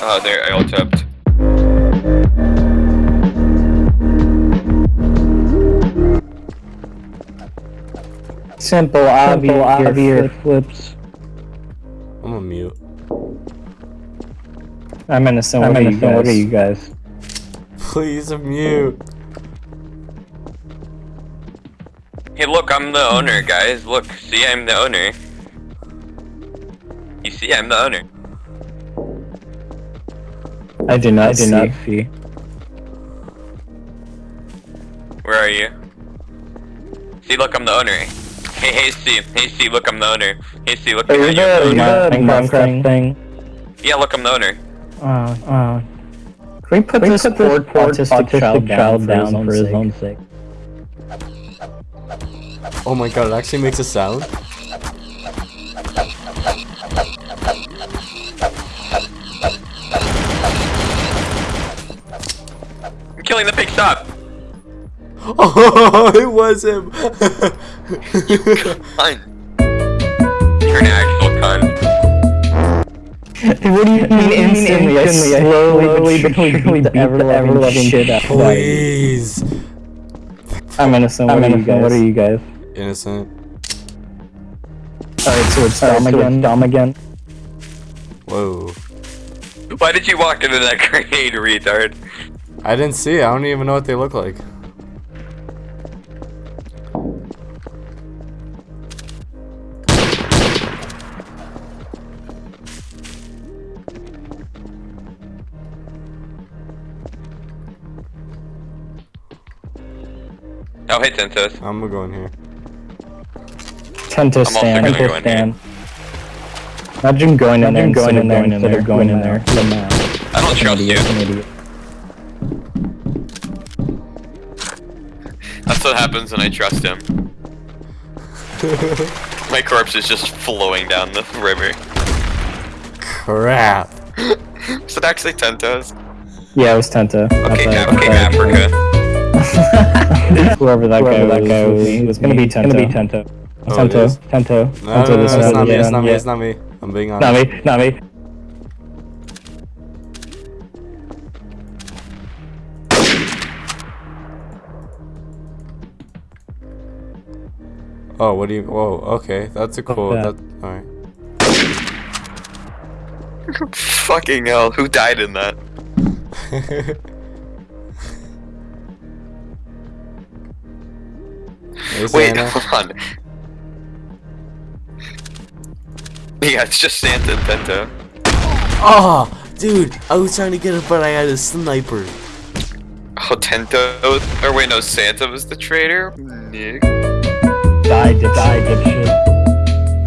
Oh, there, I ult tapped. Simple, obvious, obvious flips. I'm a mute. I'm innocent. What, I'm are, innocent. You what are you guys? Please mute. Hey, look, I'm the owner, guys. Look, see, I'm the owner. You see, I'm the owner. I do not I do see. not see. Where are you? See, look, I'm the owner. Hey, hey, see, hey, see, look, I'm the owner. Hey, see, look, I'm the owner. Minecraft thing. Yeah, look, I'm the owner. Uh, uh. Can we put this poor autistic, autistic child, child down, down for his own sake? Oh my god, it actually makes a sound? Killing the stop! Oh, it was him! you cunt. You're an actual cunt. what do you mean instantly? instantly I slowly, slowly but surely beat the ever-loving shit out Please! I'm innocent. I'm innocent. What are you guys? Innocent. Alright, so it's Dom again. Dom again. Whoa. Why did you walk into that grenade, retard? I didn't see it. I don't even know what they look like. Oh, hey, Tentos. I'm gonna go in here. Tento stand, Tento stand. Imagine going in there, going in there, instead of going in there. I don't trust you. That's what happens when I trust him. My corpse is just flowing down the river. Crap. is it actually Tentos? Yeah, it was Tento. Okay, okay, Africa. Whoever that Whoever guy, that guy was, was, was gonna be Tento. Gonna be Tento. Oh, Tento. Tento. No, Tento. No, no, no, it's not me. It's not me. It's not me. I'm being honest. Not me. Not me. Oh, what do you? Whoa. Okay, that's a cool. That. All right. Fucking hell! Who died in that? Wait, hold on. Yeah, it's just Santa and Penta. Oh, dude, I was trying to get it, but I had a sniper. Oh, Tento? Or wait, no, Santa was the traitor? Nick. Die, die, dipshit.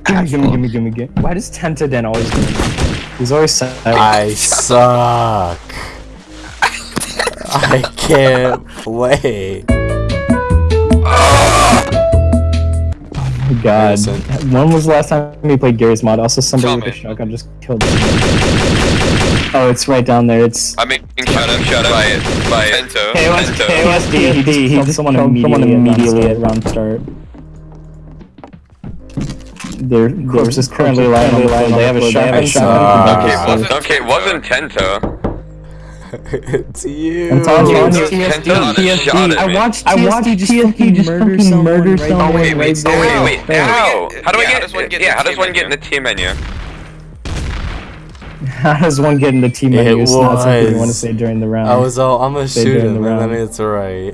Gimme, gimme, gimme, gimme, gimme. Why does Tenta then always do He's always sad. I suck. I can't play. Oh my god. When was the last time we played Garry's Mod? Also, somebody with a shotgun just killed him. Oh, it's right down there. It's. I'm making shot up, shot up by, by Ento. KOS, KOSD, he, he, he killed someone immediately, someone immediately at round start. Their corpse is currently lying on the floor. They have a shotgun. Okay, wasn't, okay, wasn't Tento. it's you. It's on, on TSD. TSD. I watched I watched TSD just murder someone. Murder someone oh wait, wait, oh wait, wait. How? How do I get? Yeah, how does one get in the team menu? How does one get in the team menu? It it's was. not something you want to say during the round. I was all, I'm gonna shoot him, and then it's alright.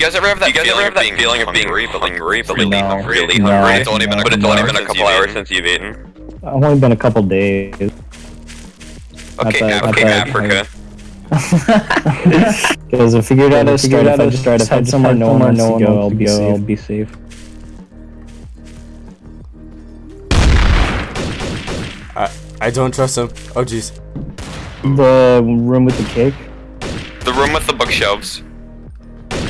You guys ever have that, you guys feeling, ever have that feeling of being hungry, but like really, really hungry? Really hungry. It's only been a couple hours since you've eaten. I've only been a couple days. Okay, bad, okay, Africa. Because I figured out how to start. If I just start, if I somewhere no one no one I'll be safe. I'll be safe. I I don't trust him. Oh jeez. The room with the cake. The room with the bookshelves.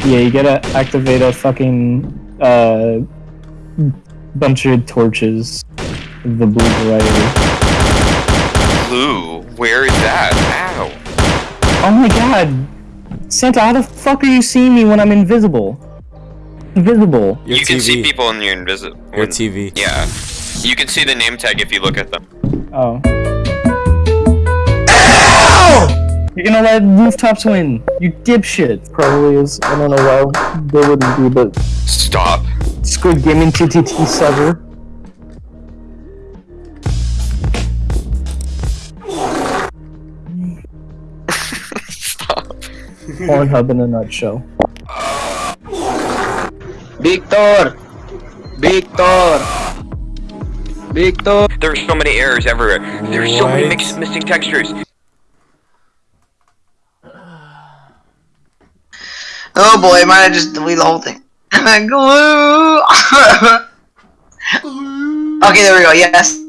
Yeah, you gotta activate a fucking uh bunch of torches. The blue variety. Blue? Where is that? Ow. Oh my god! Santa, how the fuck are you seeing me when I'm invisible? Invisible. Your you TV. can see people when you're invisible. Your TV. Yeah. You can see the name tag if you look at them. Oh. You're gonna let rooftops win. You dipshit. Probably is. I don't know why they wouldn't be, but Stop. Squid Gaming TTT server. Stop. Pornhub in a nutshell. Victor! Victor! Victor! There's so many errors everywhere. There's so many What? mix missing textures. Oh boy, might have just deleted the whole thing. Glue! okay, there we go, yes.